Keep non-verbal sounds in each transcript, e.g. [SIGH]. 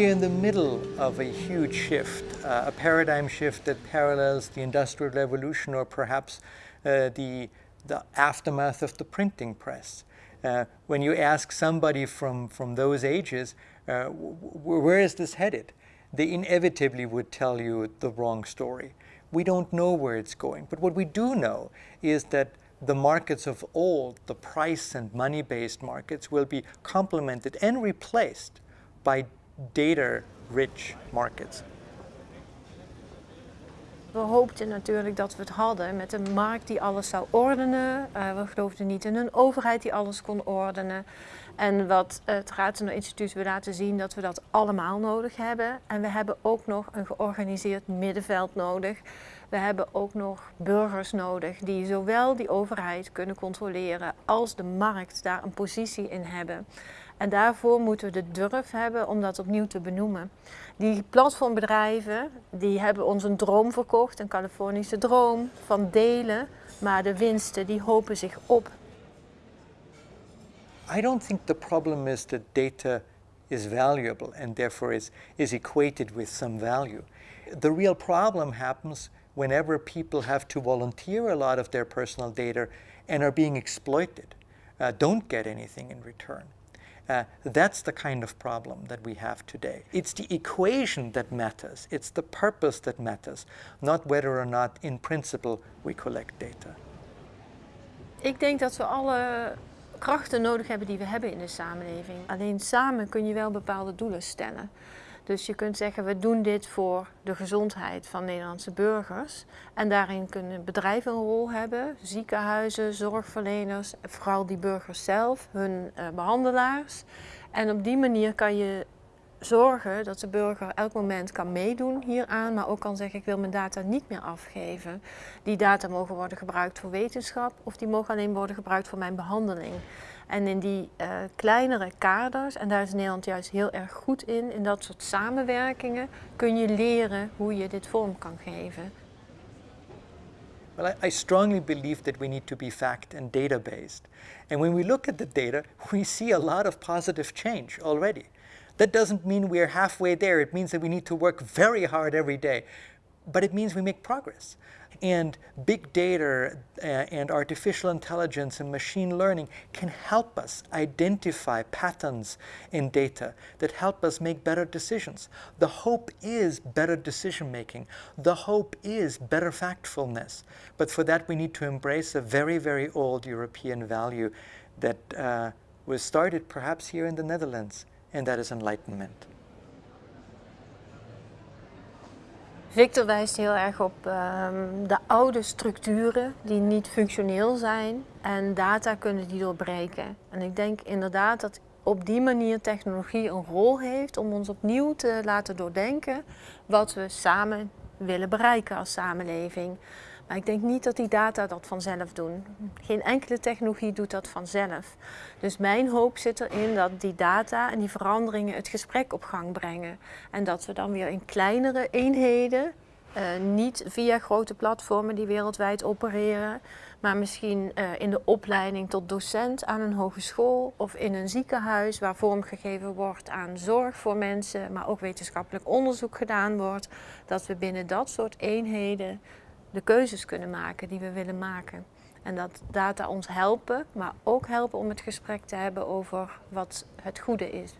we're in the middle of a huge shift, uh, a paradigm shift that parallels the Industrial Revolution or perhaps uh, the, the aftermath of the printing press. Uh, when you ask somebody from, from those ages, uh, where is this headed? They inevitably would tell you the wrong story. We don't know where it's going, but what we do know is that the markets of old, the price and money-based markets, will be complemented and replaced by data-rich markets. We hoopten natuurlijk dat we het hadden met een markt die alles zou ordenen. Uh, we geloofden niet in een overheid die alles kon ordenen. En wat het Raadsener Instituut wil laten zien dat we dat allemaal nodig hebben. En we hebben ook nog een georganiseerd middenveld nodig. We hebben ook nog burgers nodig die zowel die overheid kunnen controleren als de markt daar een positie in hebben. En daarvoor moeten we de durf hebben om dat opnieuw te benoemen. Die platformbedrijven die hebben ons een droom verkocht, een Californische droom van delen, maar de winsten die hopen zich op. I don't think the problem is that data is valuable and therefore is, is equated with some value. The real problem happens whenever people have to volunteer a lot of their personal data and are being exploited, uh, don't get anything in return. Uh, that's the kind of problem that we have today. It's the equation that matters. It's the purpose that matters, not whether or not in principle we collect data. Ik denk dat we alle krachten nodig hebben die we hebben in de samenleving. Alleen samen kun je wel bepaalde doelen stellen. Dus je kunt zeggen, we doen dit voor de gezondheid van Nederlandse burgers. En daarin kunnen bedrijven een rol hebben, ziekenhuizen, zorgverleners, vooral die burgers zelf, hun uh, behandelaars. En op die manier kan je zorgen dat de burger elk moment kan meedoen hieraan, maar ook kan zeggen ik wil mijn data niet meer afgeven. Die data mogen worden gebruikt voor wetenschap of die mogen alleen worden gebruikt voor mijn behandeling. En in die uh, kleinere kaders, en daar is Nederland juist heel erg goed in, in dat soort samenwerkingen, kun je leren hoe je dit vorm kan geven. Well, I, I strongly believe that we need to be fact and data based. And when we look at the data, [LAUGHS] we see a lot of positive change already. That doesn't mean we're halfway there. It means that we need to work very hard every day. But it means we make progress. And big data uh, and artificial intelligence and machine learning can help us identify patterns in data that help us make better decisions. The hope is better decision making. The hope is better factfulness. But for that we need to embrace a very, very old European value that uh, was started perhaps here in the Netherlands, and that is enlightenment. Victor wijst heel erg op um, de oude structuren die niet functioneel zijn en data kunnen die doorbreken. En ik denk inderdaad dat op die manier technologie een rol heeft om ons opnieuw te laten doordenken wat we samen willen bereiken als samenleving. Maar ik denk niet dat die data dat vanzelf doen. Geen enkele technologie doet dat vanzelf. Dus mijn hoop zit erin dat die data en die veranderingen het gesprek op gang brengen. En dat we dan weer in kleinere eenheden, uh, niet via grote platformen die wereldwijd opereren, maar misschien uh, in de opleiding tot docent aan een hogeschool of in een ziekenhuis waar vormgegeven wordt aan zorg voor mensen, maar ook wetenschappelijk onderzoek gedaan wordt, dat we binnen dat soort eenheden de keuzes kunnen maken die we willen maken. En dat data ons helpen, maar ook helpen om het gesprek te hebben over wat het goede is.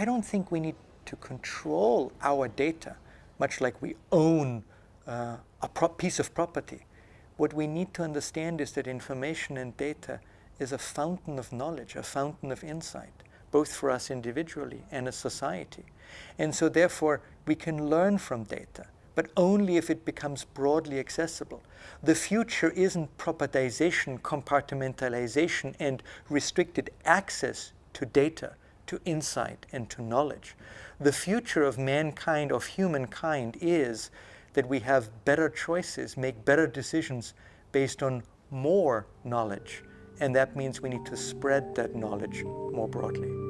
I don't think we need to control our data, much like we own uh, a piece of property. What we need to understand is that information and data is a fountain of knowledge, a fountain of insight, both for us individually and as society. And so therefore, we can learn from data, but only if it becomes broadly accessible. The future isn't propertization, compartmentalization, and restricted access to data, to insight, and to knowledge. The future of mankind, of humankind, is that we have better choices, make better decisions based on more knowledge. And that means we need to spread that knowledge more broadly.